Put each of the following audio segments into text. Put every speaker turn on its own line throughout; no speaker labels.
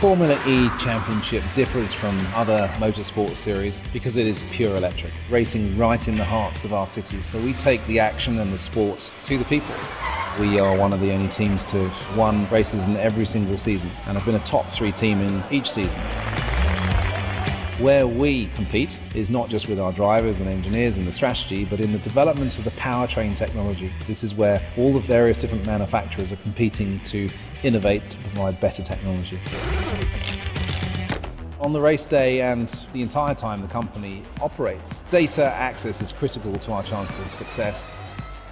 Formula E Championship differs from other motorsport series because it is pure electric, racing right in the hearts of our cities. So we take the action and the sport to the people. We are one of the only teams to have won races in every single season and have been a top three team in each season. Where we compete is not just with our drivers and engineers and the strategy, but in the development of the powertrain technology. This is where all the various different manufacturers are competing to innovate to provide better technology. On the race day and the entire time the company operates, data access is critical to our chances of success.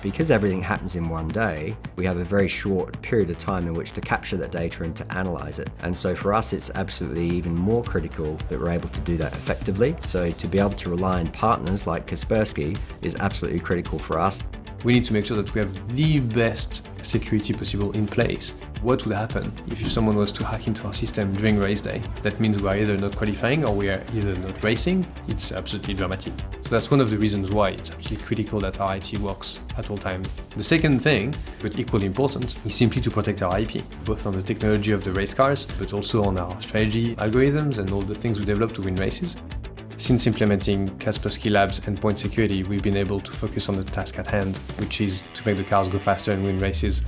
Because everything happens in one day, we have a very short period of time in which to capture that data and to analyze it. And so for us, it's absolutely even more critical that we're able to do that effectively. So to be able to rely on partners like Kaspersky is absolutely critical for us.
We need to make sure that we have the best security possible in place. What would happen if someone was to hack into our system during race day? That means we are either not qualifying or we are either not racing. It's absolutely dramatic. So that's one of the reasons why it's absolutely critical that our IT works at all times. The second thing, but equally important, is simply to protect our IP, both on the technology of the race cars, but also on our strategy, algorithms, and all the things we develop to win races. Since implementing Kaspersky Labs Endpoint security, we've been able to focus on the task at hand, which is to make the cars go faster and win races.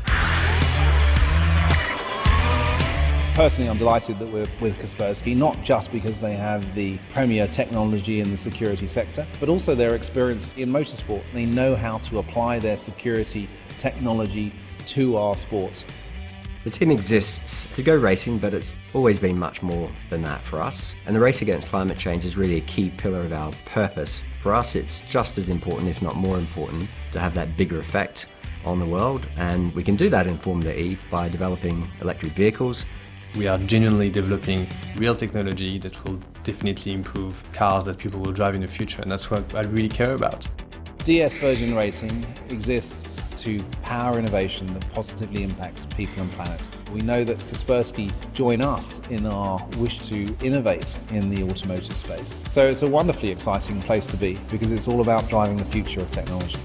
Personally, I'm delighted that we're with Kaspersky, not just because they have the premier technology in the security sector, but also their experience in motorsport. They know how to apply their security technology to our sport.
The team exists to go racing, but it's always been much more than that for us. And the race against climate change is really a key pillar of our purpose. For us, it's just as important, if not more important, to have that bigger effect on the world. And we can do that in Formula E by developing electric vehicles.
We are genuinely developing real technology that will definitely improve cars that people will drive in the future. And that's what I really care about.
DS Virgin Racing exists to power innovation that positively impacts people and planet. We know that Kaspersky join us in our wish to innovate in the automotive space. So it's a wonderfully exciting place to be because it's all about driving the future of technology.